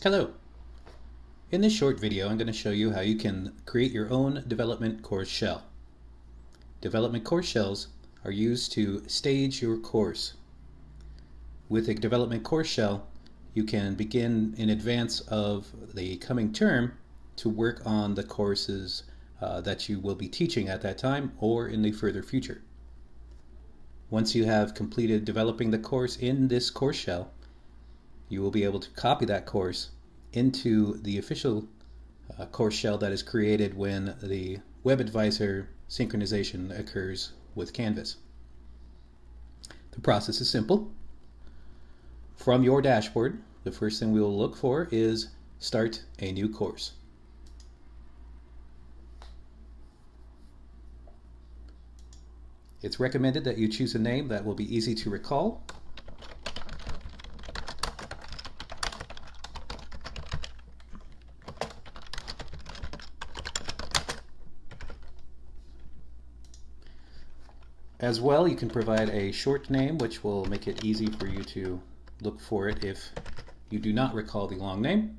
Hello. In this short video I'm going to show you how you can create your own development course shell. Development course shells are used to stage your course. With a development course shell you can begin in advance of the coming term to work on the courses uh, that you will be teaching at that time or in the further future. Once you have completed developing the course in this course shell, you will be able to copy that course into the official uh, course shell that is created when the WebAdvisor synchronization occurs with Canvas. The process is simple. From your dashboard, the first thing we will look for is Start a New Course. It's recommended that you choose a name that will be easy to recall As well, you can provide a short name, which will make it easy for you to look for it if you do not recall the long name.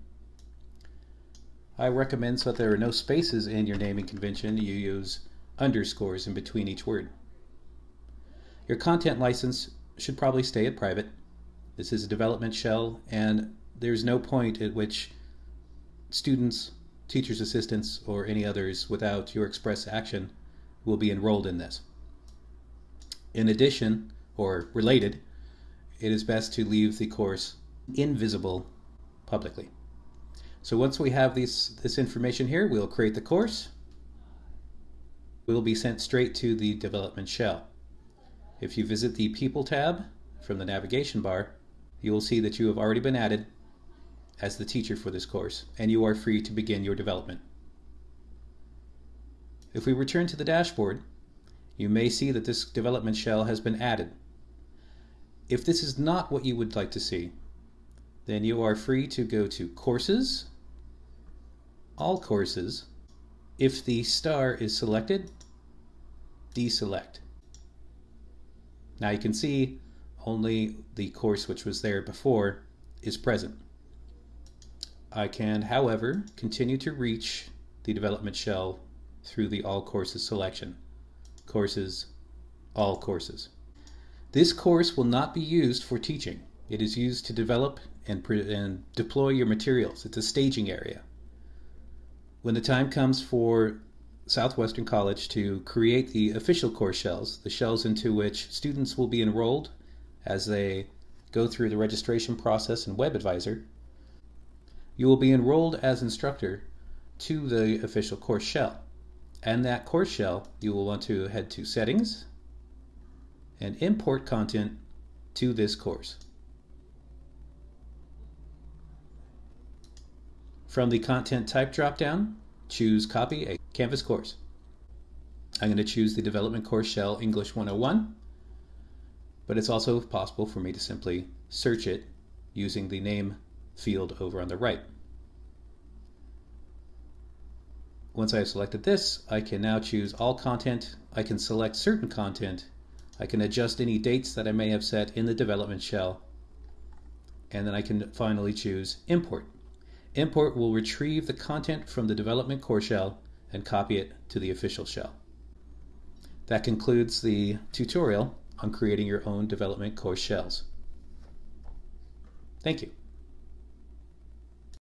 I recommend so that there are no spaces in your naming convention, you use underscores in between each word. Your content license should probably stay at private. This is a development shell, and there's no point at which students, teachers' assistants, or any others without your express action will be enrolled in this. In addition, or related, it is best to leave the course invisible publicly. So once we have these, this information here, we'll create the course. It will be sent straight to the development shell. If you visit the People tab from the navigation bar, you will see that you have already been added as the teacher for this course, and you are free to begin your development. If we return to the dashboard, you may see that this development shell has been added. If this is not what you would like to see, then you are free to go to Courses, All Courses. If the star is selected, deselect. Now you can see only the course which was there before is present. I can, however, continue to reach the development shell through the All Courses selection courses, all courses. This course will not be used for teaching. It is used to develop and, and deploy your materials. It's a staging area. When the time comes for Southwestern College to create the official course shells, the shells into which students will be enrolled as they go through the registration process in WebAdvisor, you will be enrolled as instructor to the official course shell and that course shell, you will want to head to Settings and import content to this course. From the content type dropdown, choose Copy a Canvas course. I'm going to choose the Development Course Shell English 101, but it's also possible for me to simply search it using the name field over on the right. Once I have selected this, I can now choose all content. I can select certain content. I can adjust any dates that I may have set in the development shell. And then I can finally choose import. Import will retrieve the content from the development core shell and copy it to the official shell. That concludes the tutorial on creating your own development course shells. Thank you.